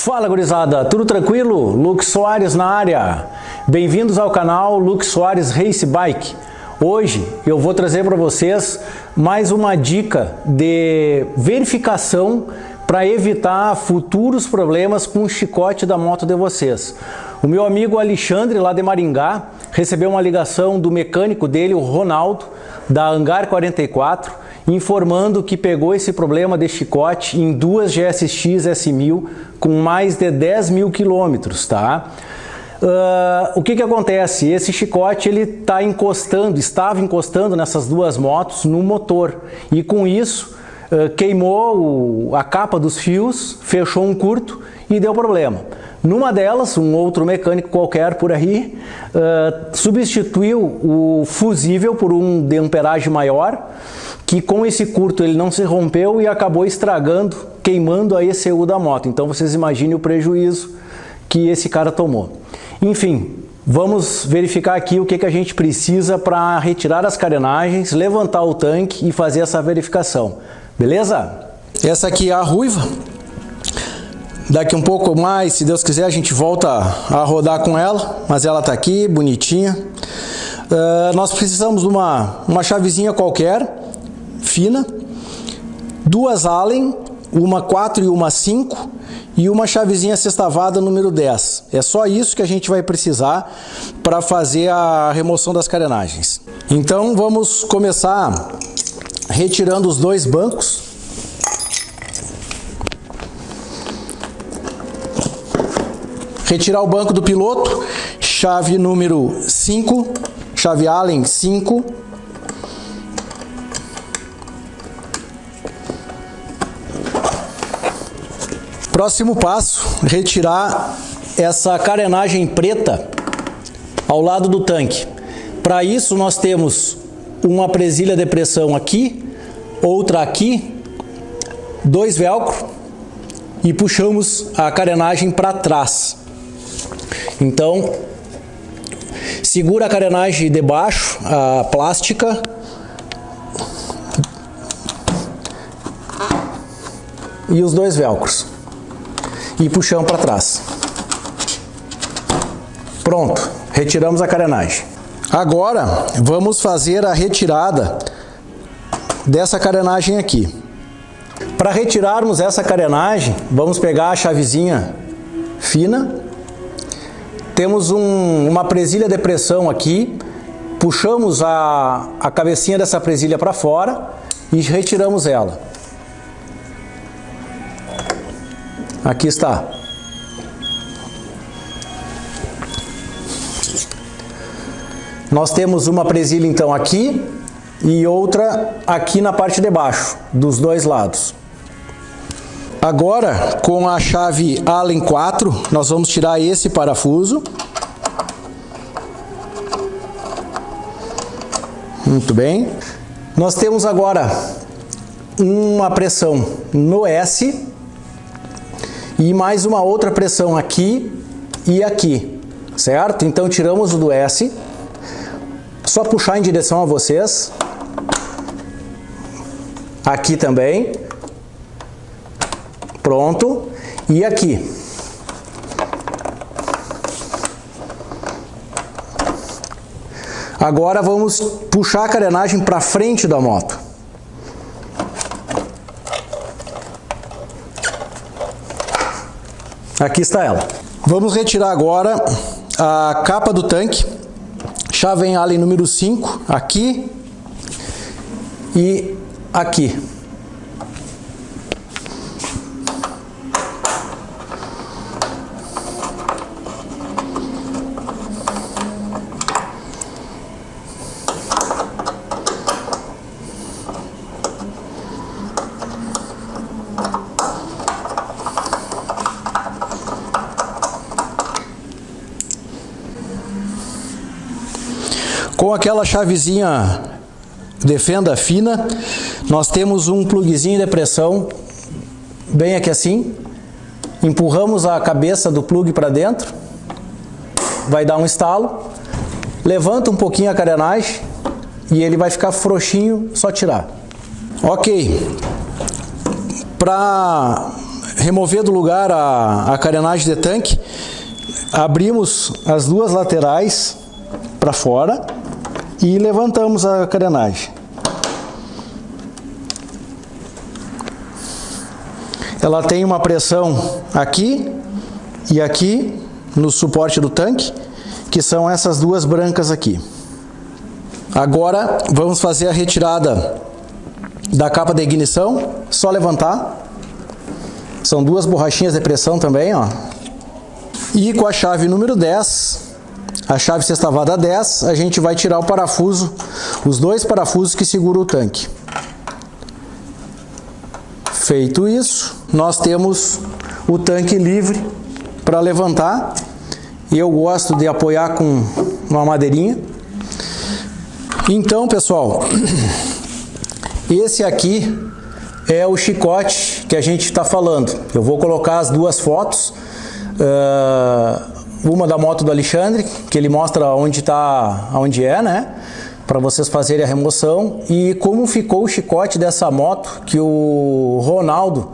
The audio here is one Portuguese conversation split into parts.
Fala gurizada, tudo tranquilo? Luke Soares na área. Bem-vindos ao canal Luke Soares Race Bike. Hoje eu vou trazer para vocês mais uma dica de verificação para evitar futuros problemas com o chicote da moto de vocês. O meu amigo Alexandre, lá de Maringá, recebeu uma ligação do mecânico dele, o Ronaldo, da Hangar 44, informando que pegou esse problema de chicote em duas GSX S1000 com mais de 10 mil quilômetros, tá? Uh, o que que acontece? Esse chicote ele está encostando, estava encostando nessas duas motos no motor e com isso uh, queimou o, a capa dos fios, fechou um curto e deu problema. Numa delas, um outro mecânico qualquer por aí uh, substituiu o fusível por um de amperagem maior que com esse curto ele não se rompeu e acabou estragando, queimando a ECU da moto. Então vocês imaginem o prejuízo que esse cara tomou. Enfim, vamos verificar aqui o que, que a gente precisa para retirar as carenagens, levantar o tanque e fazer essa verificação. Beleza? Essa aqui é a ruiva. Daqui um pouco mais, se Deus quiser, a gente volta a rodar com ela, mas ela está aqui, bonitinha. Uh, nós precisamos de uma, uma chavezinha qualquer, fina, duas Allen, uma 4 e uma 5 e uma chavezinha sextavada número 10. É só isso que a gente vai precisar para fazer a remoção das carenagens. Então vamos começar retirando os dois bancos. Retirar o banco do piloto, chave número 5, chave Allen 5, Próximo passo, retirar essa carenagem preta ao lado do tanque. Para isso nós temos uma presilha de pressão aqui, outra aqui, dois velcro e puxamos a carenagem para trás. Então, segura a carenagem de baixo, a plástica, e os dois velcros e puxamos para trás. Pronto, retiramos a carenagem. Agora vamos fazer a retirada dessa carenagem aqui. Para retirarmos essa carenagem, vamos pegar a chavezinha fina, temos um, uma presilha de pressão aqui, puxamos a, a cabecinha dessa presilha para fora e retiramos ela. Aqui está. Nós temos uma presilha então aqui e outra aqui na parte de baixo, dos dois lados. Agora, com a chave Allen 4, nós vamos tirar esse parafuso. Muito bem. Nós temos agora uma pressão no S e mais uma outra pressão aqui e aqui, certo? Então tiramos o do S, só puxar em direção a vocês, aqui também, pronto, e aqui. Agora vamos puxar a carenagem para frente da moto. Aqui está ela. Vamos retirar agora a capa do tanque, chave em Allen número 5, aqui e aqui. Com aquela chavezinha de fenda fina, nós temos um plugzinho de pressão, bem aqui assim. Empurramos a cabeça do plug para dentro, vai dar um estalo, levanta um pouquinho a carenagem e ele vai ficar frouxinho, só tirar. Ok, para remover do lugar a, a carenagem de tanque, abrimos as duas laterais para fora e levantamos a carenagem. Ela tem uma pressão aqui e aqui no suporte do tanque, que são essas duas brancas aqui. Agora vamos fazer a retirada da capa de ignição, só levantar. São duas borrachinhas de pressão também, ó. E com a chave número 10, a chave sextavada 10, a gente vai tirar o parafuso, os dois parafusos que seguram o tanque. Feito isso, nós temos o tanque livre para levantar. E eu gosto de apoiar com uma madeirinha. Então, pessoal, esse aqui é o chicote que a gente está falando. Eu vou colocar as duas fotos. Uh, uma da moto do Alexandre, que ele mostra onde está, onde é, né? para vocês fazerem a remoção e como ficou o chicote dessa moto que o Ronaldo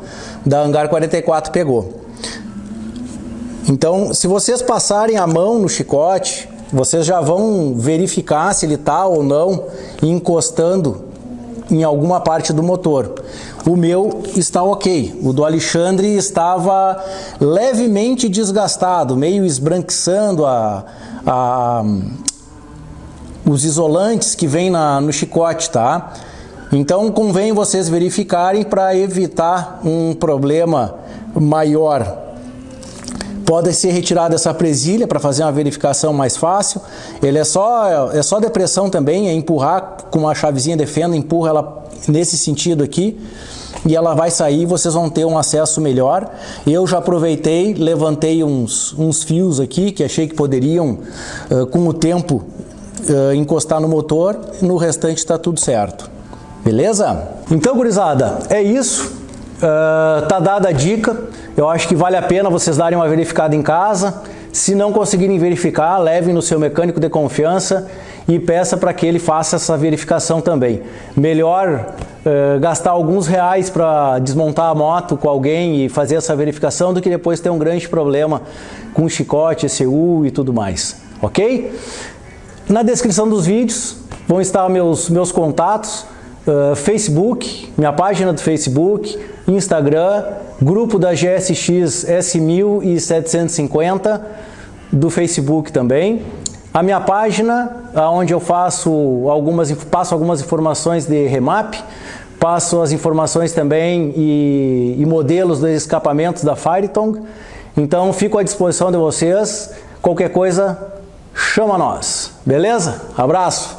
da Hangar 44 pegou. Então, se vocês passarem a mão no chicote, vocês já vão verificar se ele está ou não encostando em alguma parte do motor. O meu está ok, o do Alexandre estava levemente desgastado, meio esbranquiçando a, a, os isolantes que vem na, no chicote, tá? Então convém vocês verificarem para evitar um problema maior. Pode ser retirada essa presilha para fazer uma verificação mais fácil. Ele é só, é só depressão também, é empurrar com uma chavezinha de fenda, empurra ela nesse sentido aqui e ela vai sair vocês vão ter um acesso melhor. Eu já aproveitei, levantei uns, uns fios aqui que achei que poderiam, uh, com o tempo, uh, encostar no motor, no restante está tudo certo. Beleza? Então, gurizada, é isso. Uh, tá dada a dica. Eu acho que vale a pena vocês darem uma verificada em casa. Se não conseguirem verificar, levem no seu mecânico de confiança e peça para que ele faça essa verificação também. Melhor uh, gastar alguns reais para desmontar a moto com alguém e fazer essa verificação do que depois ter um grande problema com chicote, ECU e tudo mais. Ok? Na descrição dos vídeos vão estar meus, meus contatos, uh, Facebook, minha página do Facebook, Instagram, grupo da GSX S1750 do Facebook também. A minha página, onde eu faço algumas, passo algumas informações de remap, passo as informações também e, e modelos dos escapamentos da Firetong. Então, fico à disposição de vocês. Qualquer coisa, chama nós. Beleza? Abraço!